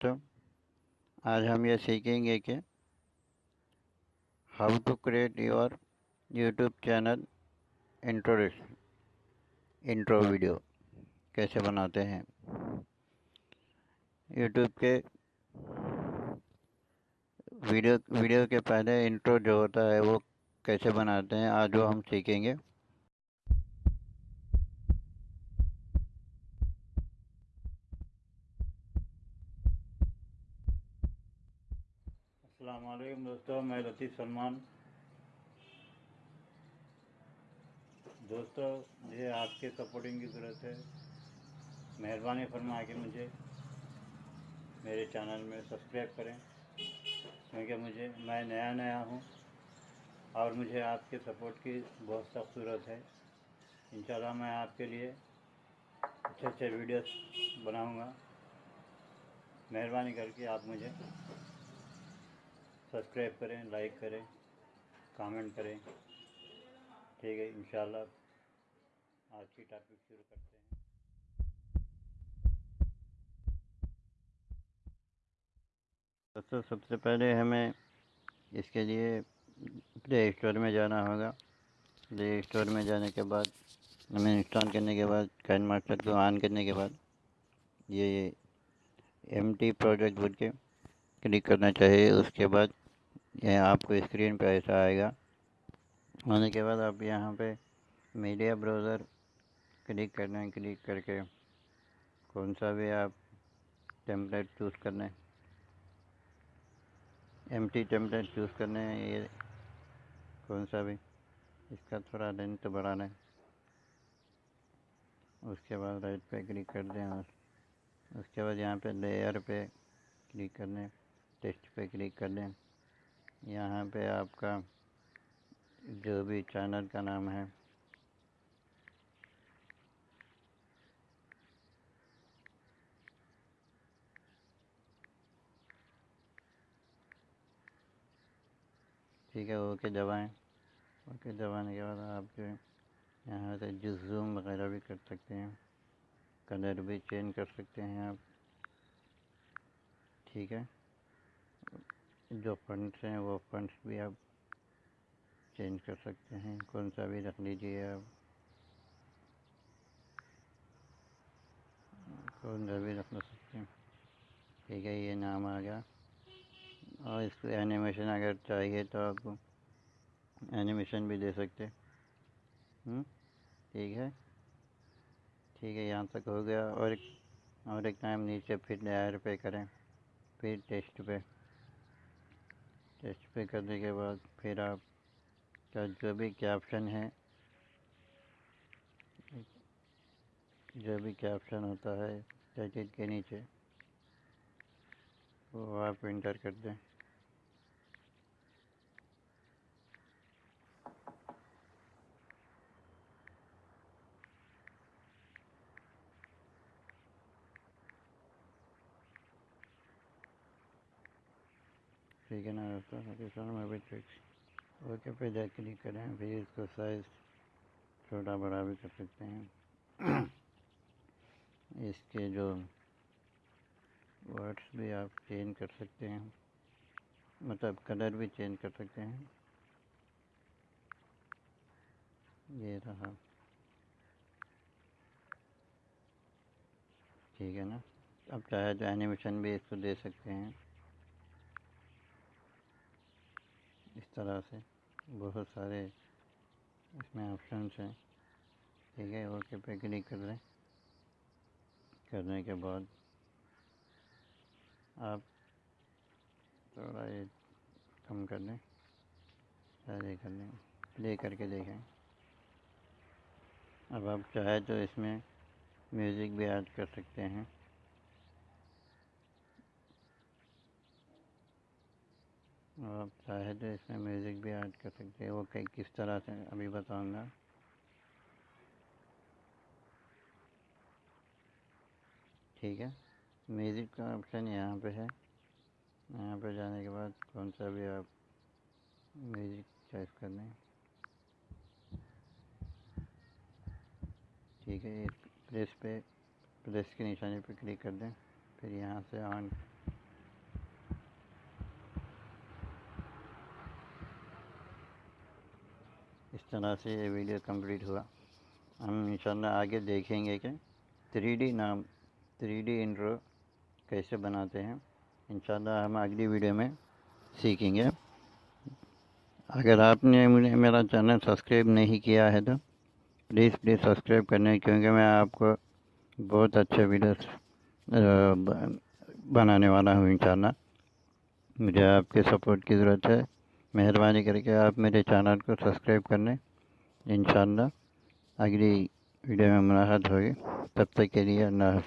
तो आज हम ये सीखेंगे कि how to create your YouTube channel introduction intro video कैसे बनाते हैं। यूट्यूब के वीडियो वीडियो के पहले इंट्रो जो होता है वो कैसे बनाते हैं, आज वो हम सीखेंगे। अस्सलाम दोस्तों, मैं लतीफ़ सलमान। दोस्तों मुझे आपके सपोर्टिंग की ज़रूरत है। मेहरबानी फरमा के मुझे। मेरे चैनल में सब्सक्राइब करें, क्योंकि मुझे, मैं नया नया हूँ और मुझे आपके सपोर्ट की बहुत सख्त ज़रूरत है। इन मैं आपके लिए अच्छे अच्छे वीडियोस बनाऊँगा। मेहरबानी करके आप मुझे सब्सक्राइब करें लाइक करें कमेंट करें। ठीक है, इंशाल्लाह आज की टॉपिक शुरू करते हैं। दोस्तों, सबसे पहले हमें इसके लिए प्ले स्टोर में जाना होगा। प्ले स्टोर में जाने के बाद, हमें इंस्टॉल करने के बाद कैन मास्टर को ऑन करने के बाद, ये एम टी प्रोजेक्ट बोल के क्लिक करना चाहिए। उसके बाद यह आपको स्क्रीन पे ऐसा आएगा। आने के बाद आप यहाँ पे मीडिया ब्राउज़र क्लिक करना है क्लिक करके कौन सा भी आप टेम्पलेट चूज़ करना। है एम टी टेम्पलेट चूज़ करना है ये कौन सा भी, इसका थोड़ा लेंथ बढ़ाना। है उसके बाद राइट पे क्लिक कर दें और उसके बाद यहाँ पे लेयर पे क्लिक करने टेस्ट पे क्लिक कर दें। यहाँ पे आपका जो भी चैनल का नाम है। ठीक है, ओके, दबाएँ। ओके, दबाने के बाद आप जो यहाँ से जूम वगैरह भी कर सकते हैं कलर भी चेंज कर सकते हैं आप। ठीक है? जो फंड्स हैं वो फंड्स भी आप चेंज कर सकते हैं। कौन सा भी रख लीजिए आप। कौन सा भी रख सकते हैं। ठीक है ये नाम आ गया। और इसको एनिमेशन अगर चाहिए तो आपको एनिमेशन भी दे सकते हम्म, ठीक है। ठीक है यहाँ तक हो गया। और एक और एक टाइम नीचे फिर लेयर पे करें फिर टेस्ट पे। टेस्ट पर करने के बाद फिर आप का जो भी कैप्शन है, जो भी कैप्शन होता है जैकेट के नीचे, वो आप इंटर कर दें। ठीक है ना दोस्तों में भी ट्रिक्स ओके पे जा क्लिक करें? फिर इसको साइज़ छोटा बड़ा भी कर सकते हैं। इसके जो वर्ड्स भी आप चेंज कर सकते हैं। मतलब कलर भी चेंज कर सकते हैं। ये रहा। ठीक है ना? अब चाहे तो एनिमेशन भी इसको दे सकते हैं। इस तरह से बहुत सारे इसमें ऑप्शंस हैं। ठीक है ओके पे क्लिक कर लें करने के बाद आप थोड़ा ये कम कर दें। सारे कर लें प्ले करके देखें। अब आप चाहे तो इसमें म्यूज़िक भी ऐड कर सकते हैं। आप चाहे तो इसमें म्यूज़िक भी ऐड कर सकते हैं। वो कई किस तरह से, अभी बताऊँगा ठीक है। म्यूज़िक का ऑप्शन यहाँ पे है। यहाँ पे जाने के बाद कौन सा भी आप म्यूज़िक चॉइस कर लें। ठीक है प्रेस पे प्रेस के निशाने पे क्लिक कर दें। फिर यहाँ से ऑन इस तरह से ये वीडियो कंप्लीट हुआ। हम इंशाल्लाह आगे देखेंगे कि थ्री नाम थ्री डी कैसे बनाते हैं। इंशाल्लाह हम अगली वीडियो में सीखेंगे। अगर आपने मुझे, मेरा चैनल सब्सक्राइब नहीं किया है तो प्लीज़ प्लीज़ सब्सक्राइब करने, क्योंकि मैं आपको बहुत अच्छे वीडियोस बनाने वाला हूँ इंशाल्लाह। मुझे आपके सपोर्ट की ज़रूरत है। मेहरबानी करके आप मेरे चैनल को सब्सक्राइब कर लें इन अगली वीडियो में मुलाकात होगी। तब तक के लिए अल्लाह